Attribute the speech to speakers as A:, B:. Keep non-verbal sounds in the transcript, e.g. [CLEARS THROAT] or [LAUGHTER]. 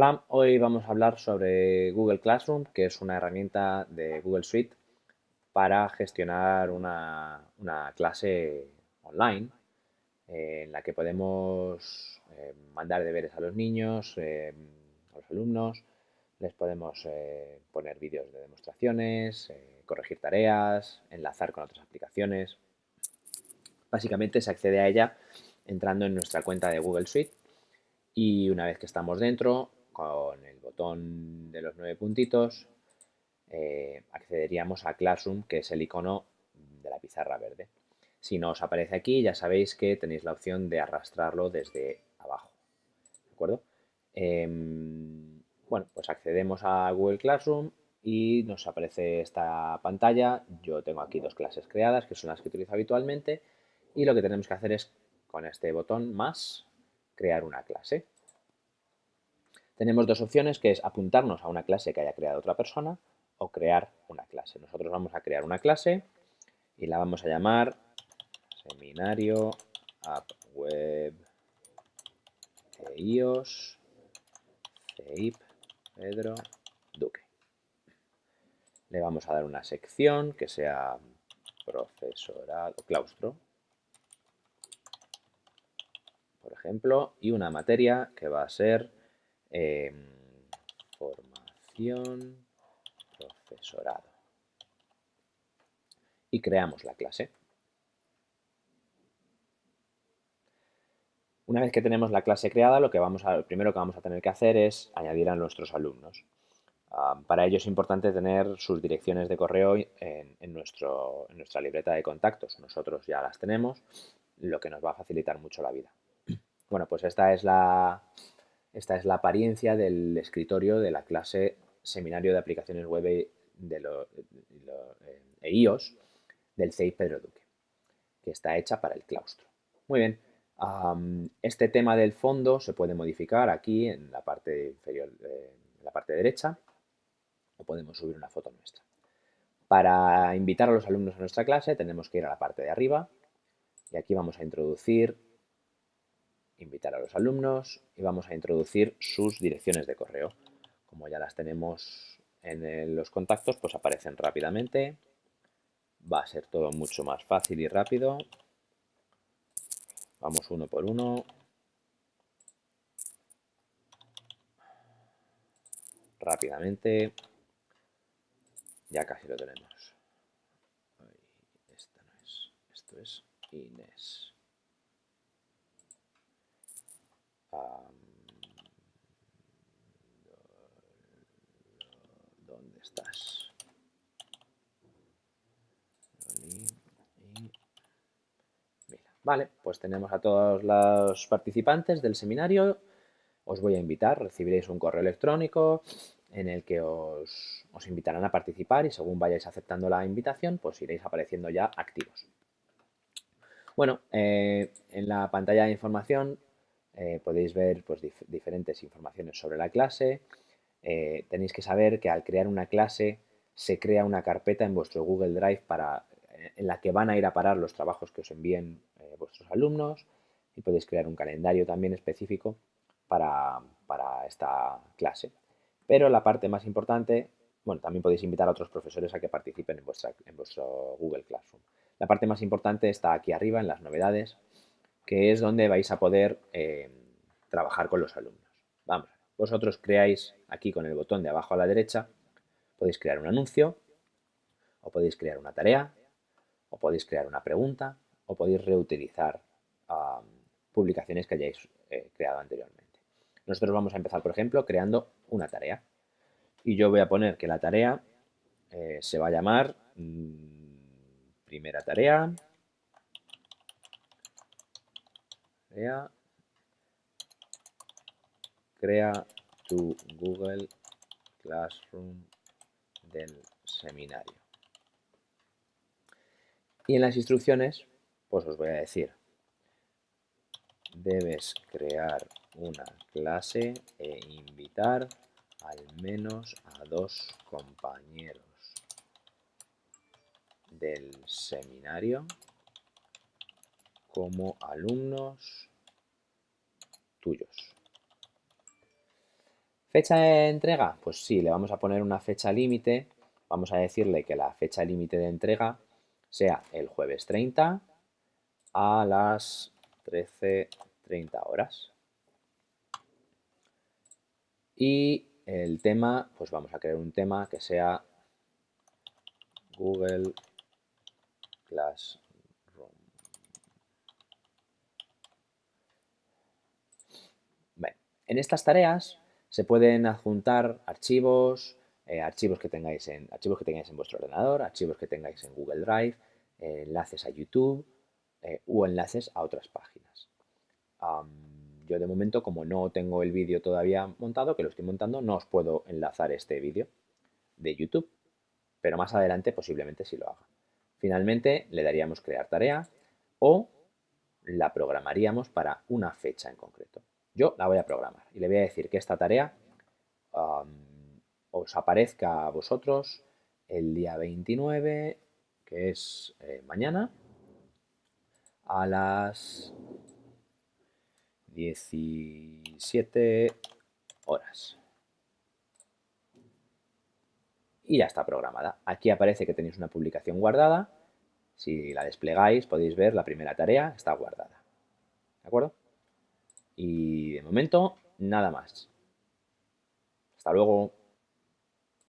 A: Hola, hoy vamos a hablar sobre Google Classroom, que es una herramienta de Google Suite para gestionar una, clase online eh, en la que podemos eh, mandar deberes a los niños, eh, a los alumnos, les podemos poner vídeos de demostraciones, corregir tareas, enlazar con otras aplicaciones. Básicamente se accede a ella entrando en nuestra cuenta de Google Suite y una vez que estamos dentro con el botón de los nueve puntitos eh, accederíamos a Classroom, que es el icono de la pizarra verde. Si no os aparece aquí, ya sabéis que tenéis la opción de arrastrarlo desde abajo. ¿De acuerdo? Em, bueno, pues accedemos a Google Classroom y nos aparece esta pantalla. Yo tengo aquí dos clases creadas, que son las que utilizo habitualmente. Y lo que tenemos que hacer es, con este botón más, crear una clase. Tenemos dos opciones, que es apuntarnos a una clase que haya creado otra persona o crear una clase. Nosotros vamos a crear una clase y la vamos a llamar Seminario App Web EIOS CEIP Pedro Duque. Le vamos a dar una sección que sea profesorado, claustro, por ejemplo, y una materia que va a ser Em, formación, profesorado. Y creamos la clase. Una vez que tenemos la clase creada, lo, que vamos a, primero que vamos a tener que hacer es añadir a nuestros alumnos. para ello es importante tener sus direcciones de correo en, nuestro, en nuestra libreta de contactos. Nosotros ya las tenemos, lo que nos va a facilitar mucho la vida. [CLEARS THROAT] Bueno, pues esta es la, esta es la apariencia del escritorio de la clase Seminario de Aplicaciones Web de lo, EIOS del CEI Pedro Duque, que está hecha para el claustro. Muy bien, este tema del fondo se puede modificar aquí en la parte inferior, en la parte derecha, o podemos subir una foto nuestra. Para invitar a los alumnos a nuestra clase tenemos que ir a la parte de arriba y aquí vamos a introducir invitar a los alumnos y vamos a introducir sus direcciones de correo. Como ya las tenemos en los contactos, pues aparecen rápidamente. Va a ser todo mucho más fácil y rápido. Vamos uno por uno. Rápidamente. Ya casi lo tenemos. Esto es Inés. ¿Dónde estás? Vale, pues tenemos a todos los participantes del seminario. Os voy a invitar, recibiréis un correo electrónico en el que os, invitarán a participar y según vayáis aceptando la invitación, pues iréis apareciendo ya activos. Bueno, eh, en la pantalla de información eh, podéis ver pues, diferentes informaciones sobre la clase. Eh, tenéis que saber que al crear una clase se crea una carpeta en vuestro Google Drive para, en la que van a ir a parar los trabajos que os envíen eh, vuestros alumnos y podéis crear un calendario también específico para, esta clase. Pero la parte más importante, bueno, también podéis invitar a otros profesores a que participen en, en vuestro Google Classroom. La parte más importante está aquí arriba en las novedades que es donde vais a poder eh, trabajar con los alumnos. Vamos, vosotros creáis aquí con el botón de abajo a la derecha, podéis crear un anuncio, o podéis crear una tarea, o podéis crear una pregunta, o podéis reutilizar publicaciones que hayáis eh, creado anteriormente. Nosotros vamos a empezar, por ejemplo, creando una tarea. Y yo voy a poner que la tarea eh, se va a llamar mm, primera tarea, crea, tu Google Classroom del seminario. Y en las instrucciones, pues os voy a decir, debes crear una clase e invitar al menos a dos compañeros del seminario como alumnos ¿Fecha de entrega? Pues sí, le vamos a poner una fecha límite. Vamos a decirle que la fecha límite de entrega sea el jueves 30 a las 13.30 horas. Y el tema, pues vamos a crear un tema que sea Google Classroom. En estas tareas se pueden adjuntar archivos, eh, archivos, que tengáis en, archivos que tengáis en vuestro ordenador, archivos que tengáis en Google Drive, eh, enlaces a YouTube eh, o enlaces a otras páginas. yo de momento, como no tengo el vídeo todavía montado, que lo estoy montando, no os puedo enlazar este vídeo de YouTube, pero más adelante posiblemente sí lo haga. Finalmente le daríamos crear tarea o la programaríamos para una fecha en concreto. Yo la voy a programar y le voy a decir que esta tarea os aparezca a vosotros el día 29, que es eh, mañana, a las 17 horas. Y ya está programada. Aquí aparece que tenéis una publicación guardada. Si la desplegáis podéis ver la primera tarea está guardada. ¿De acuerdo? Y de momento, nada más. Hasta luego.